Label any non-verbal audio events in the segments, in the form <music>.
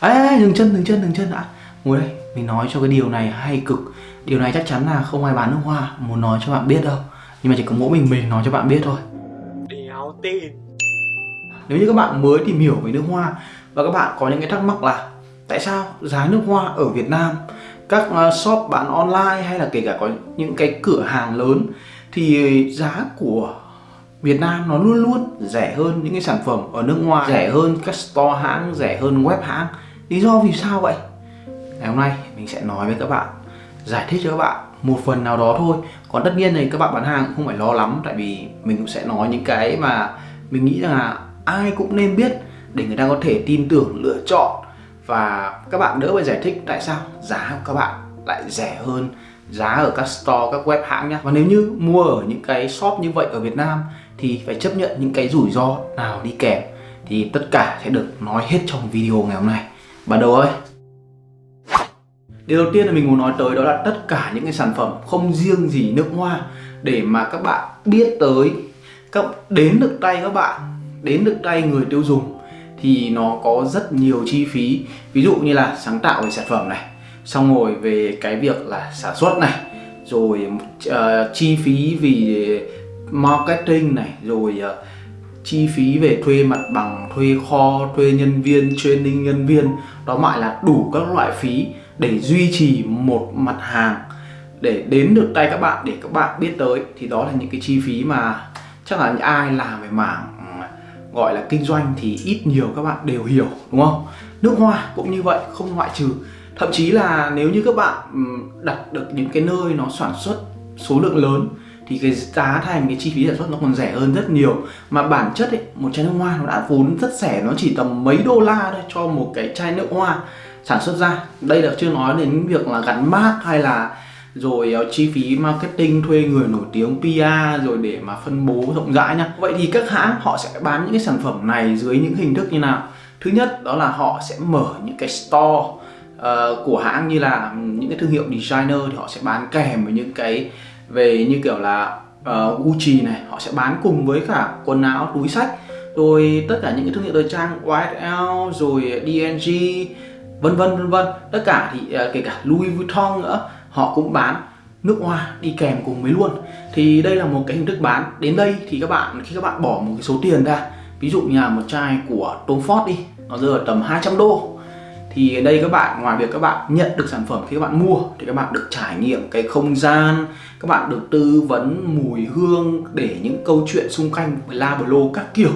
Ê, dừng chân, dừng chân, dừng chân đã. Ngồi đây, mình nói cho cái điều này hay cực. Điều này chắc chắn là không ai bán nước hoa Muốn nói cho bạn biết đâu. Nhưng mà chỉ có mỗi mình mình nói cho bạn biết thôi. Đéo tin. Nếu như các bạn mới tìm hiểu về nước hoa Và các bạn có những cái thắc mắc là Tại sao giá nước hoa ở Việt Nam Các uh, shop bán online hay là kể cả có những cái cửa hàng lớn Thì giá của Việt Nam nó luôn luôn rẻ hơn những cái sản phẩm ở nước ngoài Rẻ hơn các store hãng, rẻ hơn web hãng Lý do vì sao vậy? Ngày hôm nay mình sẽ nói với các bạn Giải thích cho các bạn một phần nào đó thôi Còn tất nhiên thì các bạn bán hàng cũng không phải lo lắm Tại vì mình cũng sẽ nói những cái mà Mình nghĩ rằng là ai cũng nên biết Để người ta có thể tin tưởng, lựa chọn Và các bạn đỡ phải giải thích tại sao giá của các bạn lại rẻ hơn giá ở các store, các web hãng nhá. Và nếu như mua ở những cái shop như vậy ở Việt Nam Thì phải chấp nhận những cái rủi ro nào đi kèm Thì tất cả sẽ được nói hết trong video ngày hôm nay Bắt đầu ơi. Điều đầu tiên là mình muốn nói tới đó là tất cả những cái sản phẩm không riêng gì nước hoa để mà các bạn biết tới các đến được tay các bạn đến được tay người tiêu dùng thì nó có rất nhiều chi phí. Ví dụ như là sáng tạo về sản phẩm này xong rồi về cái việc là sản xuất này rồi uh, chi phí vì marketing này rồi uh, chi phí về thuê mặt bằng, thuê kho, thuê nhân viên, training nhân viên. Đó mãi là đủ các loại phí để duy trì một mặt hàng. Để đến được tay các bạn, để các bạn biết tới, thì đó là những cái chi phí mà chắc là những ai làm về mảng ừ, gọi là kinh doanh thì ít nhiều các bạn đều hiểu, đúng không? Nước hoa cũng như vậy, không ngoại trừ. Thậm chí là nếu như các bạn ừ, đặt được những cái nơi nó sản xuất số lượng lớn thì cái giá thành cái chi phí sản xuất nó còn rẻ hơn rất nhiều. Mà bản chất ấy, một chai nước hoa nó đã vốn rất rẻ nó chỉ tầm mấy đô la thôi cho một cái chai nước hoa sản xuất ra. Đây là chưa nói đến việc là gắn mát hay là rồi uh, chi phí marketing thuê người nổi tiếng PR rồi để mà phân bố rộng rãi nhá vậy thì các hãng họ sẽ bán những cái sản phẩm này dưới những hình thức như nào? Thứ nhất đó là họ sẽ mở những cái store uh, của hãng như là những cái thương hiệu designer thì họ sẽ bán kèm với những cái về như kiểu là uh, Gucci này họ sẽ bán cùng với cả quần áo túi sách rồi tất cả những cái thương hiệu thời trang YSL rồi DNG vân vân vân vân. Tất cả thì uh, kể cả Louis Vuitton nữa họ cũng bán nước hoa đi kèm cùng với luôn. Thì đây là một cái hình thức bán. Đến đây thì các bạn khi các bạn bỏ một cái số tiền ra ví dụ như là một chai của Tom Ford đi nó rơi ở tầm 200 đô thì ở đây các bạn ngoài việc các bạn nhận được sản phẩm khi các bạn mua thì các bạn được trải nghiệm cái không gian các bạn được tư vấn mùi hương để những câu chuyện xung quanh với la lô các kiểu.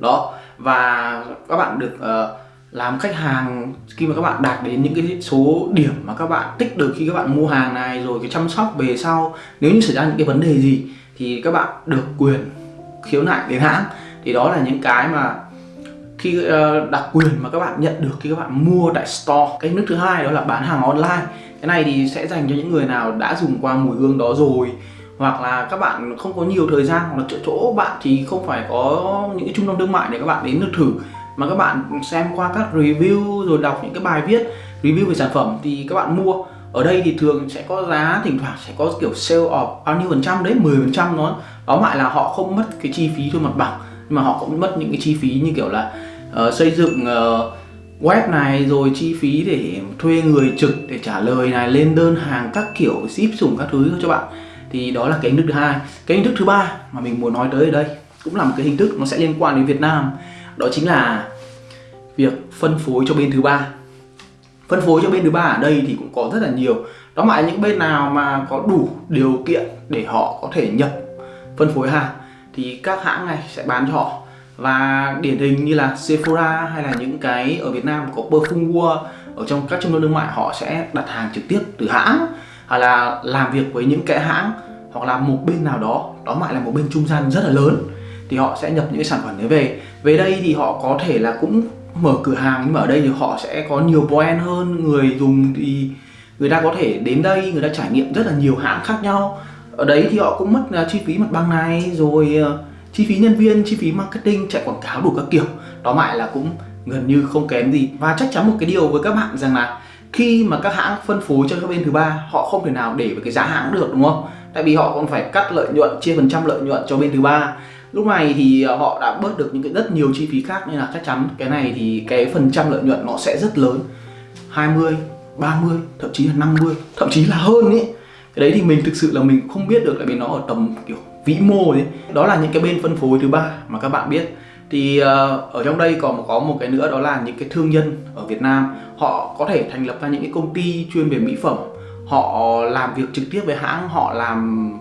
Đó và các bạn được uh, làm khách hàng khi mà các bạn đạt đến những cái số điểm mà các bạn tích được khi các bạn mua hàng này rồi cái chăm sóc về sau nếu như xảy ra những cái vấn đề gì thì các bạn được quyền khiếu nại đến hãng. Thì đó là những cái mà khi ờ, uh, đặc quyền mà các bạn nhận được khi các bạn mua tại store. Cái nước thứ hai đó là bán hàng online. Cái này thì sẽ dành cho những người nào đã dùng qua mùi hương đó rồi. Hoặc là các bạn không có nhiều thời gian hoặc là chỗ chỗ bạn thì không phải có những cái trung tâm thương mại để các bạn đến được thử. Mà các bạn xem qua các review rồi đọc những cái bài viết review về sản phẩm thì các bạn mua. Ở đây thì thường sẽ có giá thỉnh thoảng sẽ có kiểu sale off bao nhiêu phần trăm đấy 10 phần trăm nó. Đó lại là họ không mất cái chi phí thuê mặt bằng nhưng mà họ cũng mất những cái chi phí như kiểu là uh, xây dựng uh, web này rồi chi phí để thuê người trực để trả lời này lên đơn hàng các kiểu ship sủng các thứ cho bạn. Thì đó là cái hình thức thứ hai. Cái hình thức thứ ba mà mình muốn nói tới ở đây cũng là một cái hình thức nó sẽ liên quan đến Việt Nam. Đó chính là việc phân phối cho bên thứ ba. Phân phối cho bên thứ ba ở đây thì cũng có rất là nhiều. Đó là những bên nào mà có đủ điều kiện để họ có thể nhập phân phối hàng thì các hãng này sẽ bán cho họ và điển hình như là Sephora hay là những cái ở Việt Nam có Perfume World ở trong các trung tâm thương mại họ sẽ đặt hàng trực tiếp từ hãng hoặc là làm việc với những cái hãng hoặc là một bên nào đó đó lại là một bên trung gian rất là lớn thì họ sẽ nhập những cái sản phẩm đấy về. Về đây thì họ có thể là cũng mở cửa hàng nhưng mà ở đây thì họ sẽ có nhiều brand hơn người dùng thì người ta có thể đến đây người ta trải nghiệm rất là nhiều hãng khác nhau. Ở đấy thì họ cũng mất à, chi phí mặt bằng này rồi uh, chi phí nhân viên, chi phí marketing, chạy quảng cáo đủ các kiểu. Đó mãi là cũng gần như không kém gì. Và chắc chắn một cái điều với các bạn rằng là khi mà các hãng phân phối cho các bên thứ ba, họ không thể nào để với cái giá hãng được, đúng không? Tại vì họ còn phải cắt lợi nhuận, chia phần trăm lợi nhuận cho bên thứ ba. Lúc này thì ờ, họ đã bớt được những cái rất nhiều chi phí khác nên là chắc chắn cái này thì cái phần trăm lợi nhuận nó sẽ rất lớn. 20 30 thậm chí là 50 thậm chí là hơn ấy cái đấy thì mình thực sự là mình không biết được tại vì nó ở tầm, kiểu vĩ mô ấy đó là những cái bên phân phối thứ ba mà các bạn biết. Thì uh, ở trong đây còn có một cái nữa đó là những cái thương nhân ở Việt Nam. Họ có thể thành lập ra những cái công ty chuyên về mỹ phẩm. Họ làm việc trực tiếp với hãng họ làm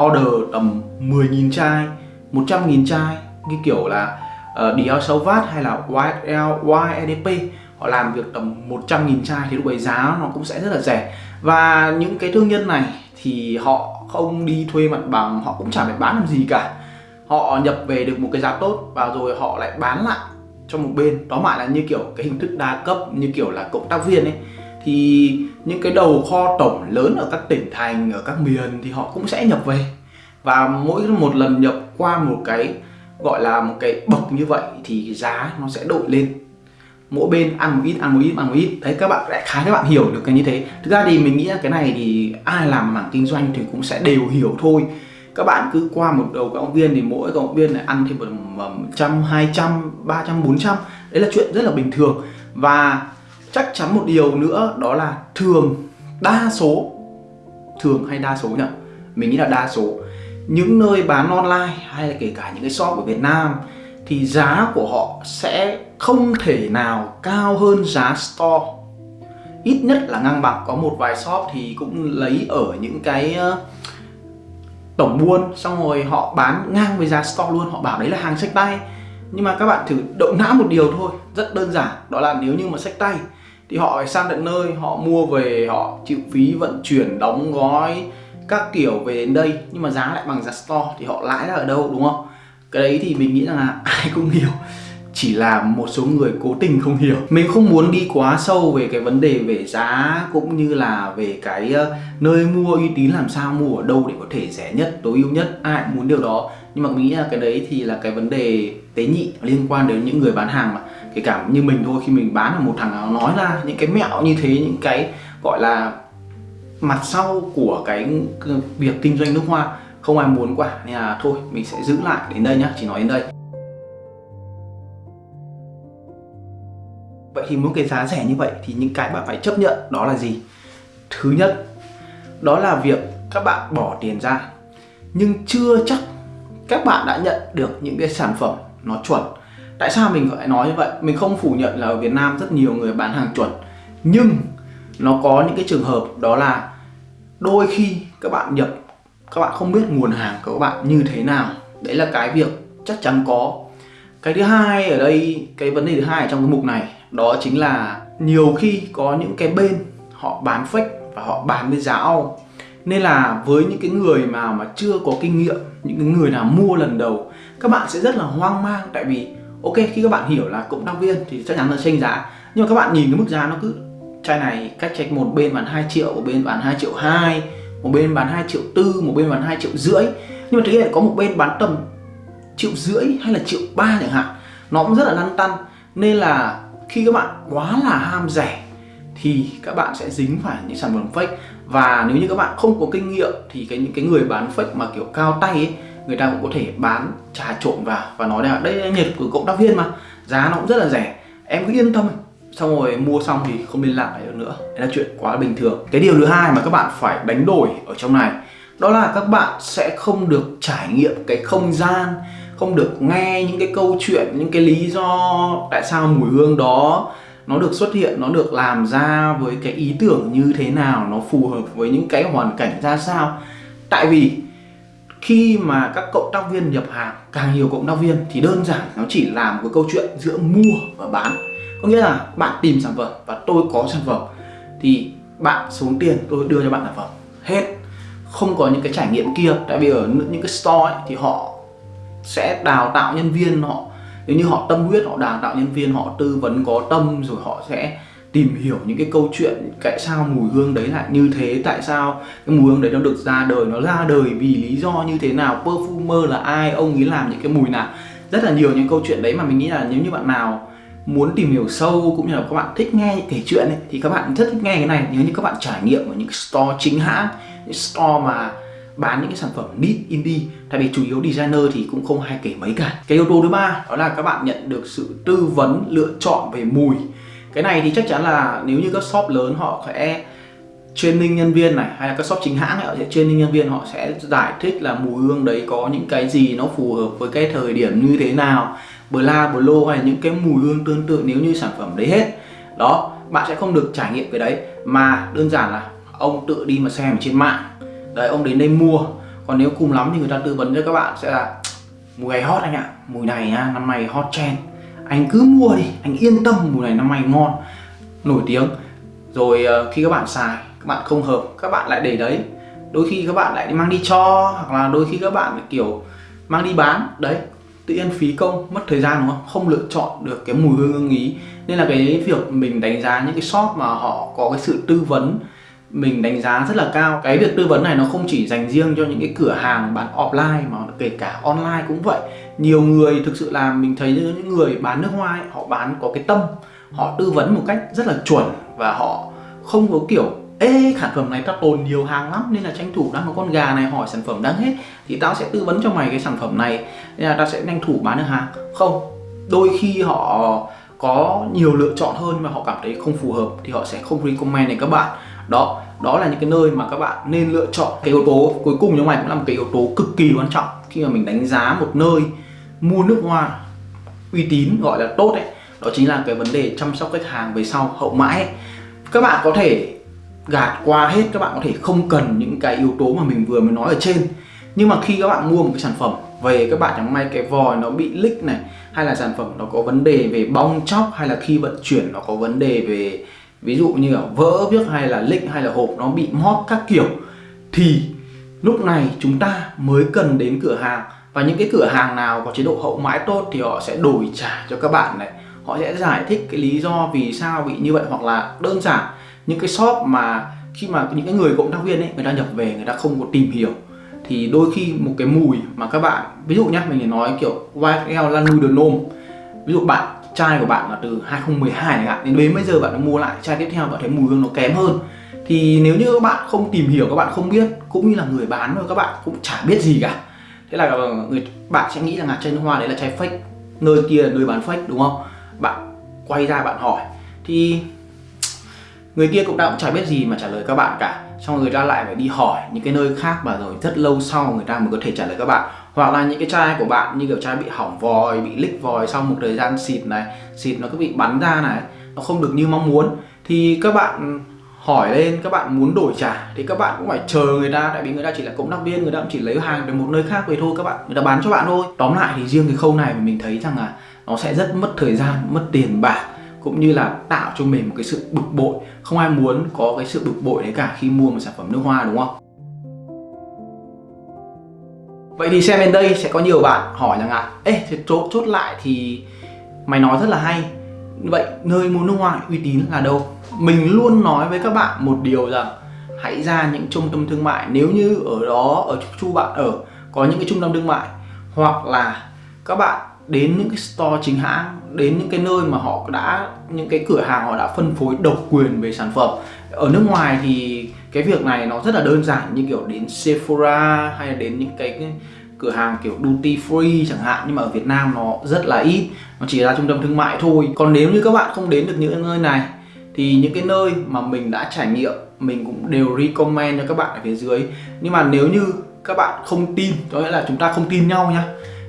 order tầm 10.000 chai 100.000 chai cái kiểu là uh, Dior Sauvage hay là YSL, YEDP họ làm việc tầm 100.000 chai thì lúc ấy giá nó cũng sẽ rất là rẻ. Và những cái thương nhân này thì họ không đi thuê mặt bằng, họ cũng chả phải bán làm gì cả. Họ nhập về được một cái giá tốt và rồi họ lại bán lại cho một bên. Đó mãi là như kiểu cái hình thức đa cấp, như kiểu là cộng tác viên ấy. Thì những cái đầu kho tổng lớn ở các tỉnh thành, ở các miền thì họ cũng sẽ nhập về. Và mỗi một lần nhập qua một cái, gọi là một cái bậc như vậy thì giá nó sẽ đội lên mỗi bên ăn một ít, ăn một ít, ăn một ít. Đấy, các bạn lại khá các bạn hiểu được cái như thế. Thực ra thì mình nghĩ là cái này thì ai làm mảng kinh doanh thì cũng sẽ đều hiểu thôi. Các bạn cứ qua một đầu cộng viên thì mỗi cộng viên lại ăn thêm một trăm, hai trăm, ba trăm, bốn trăm. Đấy là chuyện rất là bình thường. Và chắc chắn một điều nữa, đó là thường, đa số, thường hay đa số nhỉ? Mình nghĩ là đa số. Những nơi bán online hay là kể cả những cái shop ở Việt Nam thì giá của họ sẽ không thể nào cao hơn giá store. Ít nhất là ngang bằng, có một vài shop thì cũng lấy ở những cái ờ, tổng buôn, xong rồi họ bán ngang với giá store luôn. Họ bảo đấy là hàng sách tay. Nhưng mà các bạn thử động não một điều thôi, rất đơn giản. Đó là nếu như mà sách tay, thì họ phải sang tận nơi, họ mua về, họ chịu phí vận chuyển, đóng gói các kiểu về đến đây. Nhưng mà giá lại bằng giá store, thì họ lãi ra ở đâu, đúng không? Cái đấy thì mình nghĩ rằng là <laughs> ai cũng hiểu. Chỉ là một số người cố tình không hiểu. Mình không muốn đi quá sâu về cái vấn đề về giá cũng như là về cái ờ, nơi mua uy tín làm sao, mua ở đâu để có thể rẻ nhất, tối ưu nhất, ai cũng muốn điều đó. Nhưng mà mình nghĩ là cái đấy thì là cái vấn đề tế nhị liên quan đến những người bán hàng mà. Kể cả như mình thôi, khi mình bán là một thằng nào nói ra những cái mẹo như thế, những cái, gọi là, mặt sau của cái việc kinh doanh nước hoa không ai muốn quả nên là thôi, mình sẽ giữ lại đến đây nhá, chỉ nói đến đây. Vậy thì muốn cái giá rẻ như vậy thì những cái bạn phải chấp nhận đó là gì? Thứ nhất, đó là việc các bạn bỏ tiền ra, nhưng chưa chắc các bạn đã nhận được những cái sản phẩm nó chuẩn. Tại sao mình lại nói như vậy? Mình không phủ nhận là ở Việt Nam rất nhiều người bán hàng chuẩn, nhưng nó có những cái trường hợp đó là đôi khi các bạn nhập các bạn không biết nguồn hàng của các bạn như thế nào. Đấy là cái việc chắc chắn có. Cái thứ hai ở đây, cái vấn đề thứ hai ở trong cái mục này, đó chính là nhiều khi có những cái bên họ bán fake và họ bán với giá ao. Nên là với những cái người mà mà chưa có kinh nghiệm, những cái người nào mua lần đầu, các bạn sẽ rất là hoang mang. Tại vì, ok, khi các bạn hiểu là cộng tác viên thì chắc chắn là tranh giá. Nhưng mà các bạn nhìn cái mức giá nó cứ, chai này cách trách một bên bán 2 triệu, bên bán 2 triệu 2 một bên bán 2 triệu tư, một bên bán 2 triệu rưỡi. Nhưng mà thực hiện có một bên bán tầm triệu rưỡi hay là triệu ba chẳng hạn. Nó cũng rất là lăn tăn. Nên là khi các bạn quá là ham rẻ thì các bạn sẽ dính phải những sản phẩm fake. Và nếu như các bạn không có kinh nghiệm thì cái, những cái người bán fake mà kiểu cao tay ấy, người ta cũng có thể bán trà trộn vào và nói là đây là nhiệt của cộng tác viên mà. Giá nó cũng rất là rẻ. Em cứ yên tâm xong rồi mua xong thì không liên lạc lại được nữa. Đấy là chuyện quá bình thường. Cái điều thứ hai mà các bạn phải đánh đổi ở trong này, đó là các bạn sẽ không được trải nghiệm cái không gian, không được nghe những cái câu chuyện, những cái lý do tại sao mùi hương đó nó được xuất hiện, nó được làm ra với cái ý tưởng như thế nào, nó phù hợp với những cái hoàn cảnh ra sao. Tại vì khi mà các cộng tác viên nhập hàng, càng nhiều cộng tác viên thì đơn giản nó chỉ làm một cái câu chuyện giữa mua và bán có nghĩa là bạn tìm sản phẩm và tôi có sản phẩm thì bạn xuống tiền tôi đưa cho bạn sản phẩm. Hết. Không có những cái trải nghiệm kia. Tại vì ở những cái store ấy, thì họ sẽ đào tạo nhân viên họ nếu như họ tâm huyết họ đào tạo nhân viên họ tư vấn có tâm rồi họ sẽ tìm hiểu những cái câu chuyện tại sao mùi hương đấy lại như thế tại sao cái mùi hương đấy nó được ra đời nó ra đời vì lý do như thế nào perfumer là ai ông ấy làm những cái mùi nào. Rất là nhiều những câu chuyện đấy mà mình nghĩ là nếu như bạn nào muốn tìm hiểu sâu cũng như là các bạn thích nghe kể chuyện ấy, thì các bạn rất thích nghe cái này. Nếu như các bạn trải nghiệm ở những store chính hãng những store mà bán những cái sản phẩm nít indie tại vì chủ yếu designer thì cũng không hay kể mấy cả. Cái yếu tố thứ ba đó là các bạn nhận được sự tư vấn lựa chọn về mùi. Cái này thì chắc chắn là nếu như các shop lớn họ sẽ training nhân viên này hay là các shop chính hãng này, họ sẽ training nhân viên họ sẽ giải thích là mùi hương đấy có những cái gì nó phù hợp với cái thời điểm như thế nào bla, blo hay là những cái mùi hương tương tự nếu như sản phẩm đấy hết. Đó, bạn sẽ không được trải nghiệm cái đấy. Mà đơn giản là ông tự đi mà xem trên mạng. Đấy, ông đến đây mua. Còn nếu cùng lắm thì người ta tư vấn cho các bạn sẽ là mùi này hot anh ạ. Mùi này nha năm nay hot trend. Anh cứ mua đi, anh yên tâm, mùi này năm nay ngon. Nổi tiếng. Rồi ờ, khi các bạn xài, các bạn không hợp, các bạn lại để đấy. Đôi khi các bạn lại mang đi cho, hoặc là đôi khi các bạn kiểu, mang đi bán. Đấy tự nhiên phí công mất thời gian đúng không? Không lựa chọn được cái mùi hương ưng ý. Nên là cái việc mình đánh giá những cái shop mà họ có cái sự tư vấn mình đánh giá rất là cao. Cái việc tư vấn này nó không chỉ dành riêng cho những cái cửa hàng bán offline mà kể cả online cũng vậy. Nhiều người thực sự là mình thấy những người bán nước hoa ấy, họ bán có cái tâm họ tư vấn một cách rất là chuẩn và họ không có kiểu ê, sản phẩm này tao tồn nhiều hàng lắm, nên là tranh thủ đang có con gà này hỏi sản phẩm đang hết. Thì tao sẽ tư vấn cho mày cái sản phẩm này. Nên là tao sẽ tranh thủ bán được hàng. Không, đôi khi họ có nhiều lựa chọn hơn mà họ cảm thấy không phù hợp thì họ sẽ không recommend này các bạn. Đó đó là những cái nơi mà các bạn nên lựa chọn. Cái yếu tố cuối cùng trong này cũng là một cái yếu tố cực kỳ quan trọng. Khi mà mình đánh giá một nơi, mua nước hoa uy tín, gọi là tốt ấy, đó chính là cái vấn đề chăm sóc khách hàng về sau, hậu mãi ấy. các bạn có thể gạt qua hết, các bạn có thể không cần những cái yếu tố mà mình vừa mới nói ở trên. Nhưng mà khi các bạn mua một cái sản phẩm về các bạn chẳng may cái vòi nó bị lích này, hay là sản phẩm nó có vấn đề về bong chóc, hay là khi vận chuyển nó có vấn đề về, ví dụ như là vỡ viết hay là lích hay là hộp nó bị móp các kiểu, thì lúc này chúng ta mới cần đến cửa hàng. Và những cái cửa hàng nào có chế độ hậu mãi tốt thì họ sẽ đổi trả cho các bạn này. Họ sẽ giải thích cái lý do vì sao bị như vậy, hoặc là đơn giản những cái shop mà khi mà những cái người cộng tác viên ấy, người ta nhập về, người ta không có tìm hiểu, thì đôi khi một cái mùi mà các bạn, ví dụ nhá, mình nói kiểu YSL nuôi de nôm ví dụ bạn chai của bạn là từ 2012 này ạ đến đến bây giờ bạn mua lại chai tiếp theo, bạn thấy mùi hương nó kém hơn. Thì nếu như các bạn không tìm hiểu, các bạn không biết, cũng như là người bán rồi các bạn cũng chả biết gì cả. Thế là ờ, người, bạn sẽ nghĩ rằng là chai nước hoa đấy là chai fake, nơi kia là nơi bán fake, đúng không? Bạn quay ra bạn hỏi. Thì người kia cũng đã cũng chả biết gì mà trả lời các bạn cả. Xong người ta lại phải đi hỏi những cái nơi khác và rồi rất lâu sau người ta mới có thể trả lời các bạn. Hoặc là những cái chai của bạn như kiểu chai bị hỏng vòi, bị lích vòi sau một thời gian xịt này, xịt nó cứ bị bắn ra này, nó không được như mong muốn. Thì các bạn hỏi lên, các bạn muốn đổi trả thì các bạn cũng phải chờ người ta. Tại vì người ta chỉ là cộng tác viên, người ta cũng chỉ lấy hàng từ một nơi khác về thôi, các bạn. Người ta bán cho bạn thôi. Tóm lại thì riêng cái khâu này mình thấy rằng là nó sẽ rất mất thời gian, mất tiền bạc cũng như là tạo cho mình một cái sự bực bội. Không ai muốn có cái sự bực bội đấy cả khi mua một sản phẩm nước hoa, đúng không? Vậy thì xem bên đây sẽ có nhiều bạn hỏi rằng là, ê, thế chốt chốt lại thì mày nói rất là hay. Vậy nơi mua nước hoa uy tín là đâu? Mình luôn nói với các bạn một điều rằng, hãy ra những trung tâm thương mại. Nếu như ở đó, ở chu bạn ở, có những cái trung tâm thương mại, hoặc là các bạn đến những cái store chính hãng đến những cái nơi mà họ đã những cái cửa hàng họ đã phân phối độc quyền về sản phẩm. Ở nước ngoài thì cái việc này nó rất là đơn giản như kiểu đến Sephora hay là đến những cái, cái cửa hàng kiểu duty free chẳng hạn nhưng mà ở Việt Nam nó rất là ít nó chỉ là trung tâm thương mại thôi. Còn nếu như các bạn không đến được những nơi này thì những cái nơi mà mình đã trải nghiệm mình cũng đều recommend cho các bạn ở phía dưới. Nhưng mà nếu như các bạn không tin có nghĩa là chúng ta không tin nhau nhá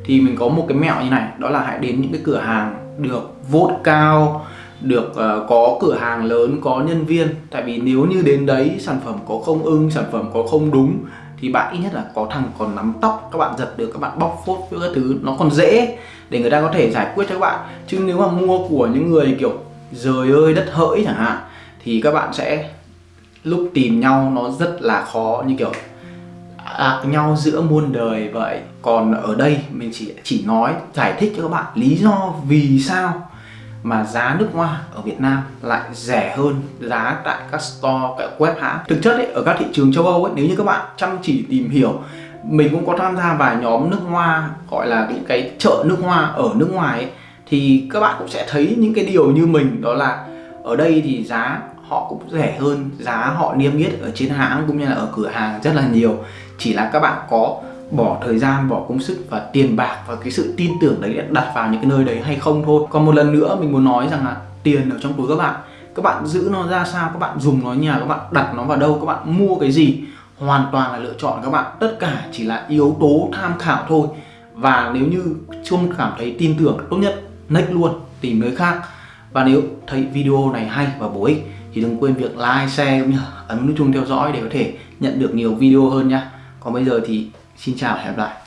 thì mình có một cái mẹo như này đó là hãy đến những cái cửa hàng được vote cao được uh, có cửa hàng lớn có nhân viên. Tại vì nếu như đến đấy sản phẩm có không ưng sản phẩm có không đúng thì bạn ít nhất là có thằng còn nắm tóc các bạn giật được các bạn bóc phốt với các thứ nó còn dễ để người ta có thể giải quyết cho các bạn. Chứ nếu mà mua của những người kiểu rời ơi đất hỡi chẳng hạn thì các bạn sẽ lúc tìm nhau nó rất là khó như kiểu ạc nhau giữa muôn đời vậy còn ở đây mình chỉ chỉ nói giải thích cho các bạn lý do vì sao mà giá nước hoa ở Việt Nam lại rẻ hơn giá tại các store, các web hãng. Thực chất ấy, ở các thị trường châu Âu ấy, nếu như các bạn chăm chỉ tìm hiểu, mình cũng có tham gia vài nhóm nước hoa gọi là những cái chợ nước hoa ở nước ngoài ấy, thì các bạn cũng sẽ thấy những cái điều như mình đó là ở đây thì giá họ cũng rẻ hơn giá họ niêm yết ở trên hãng cũng như là ở cửa hàng rất là nhiều chỉ là các bạn có bỏ thời gian bỏ công sức và tiền bạc và cái sự tin tưởng đấy đặt vào những cái nơi đấy hay không thôi. Còn một lần nữa mình muốn nói rằng là tiền ở trong túi các bạn các bạn giữ nó ra sao các bạn dùng nó nhà các bạn đặt nó vào đâu các bạn mua cái gì hoàn toàn là lựa chọn các bạn. Tất cả chỉ là yếu tố tham khảo thôi. Và nếu như không cảm thấy tin tưởng tốt nhất next luôn tìm nơi khác. Và nếu thấy video này hay và bổ ích thì đừng quên việc like, share cũng như ấn nút chuông theo dõi để có thể nhận được nhiều video hơn nha còn bây giờ thì xin chào và hẹn gặp lại.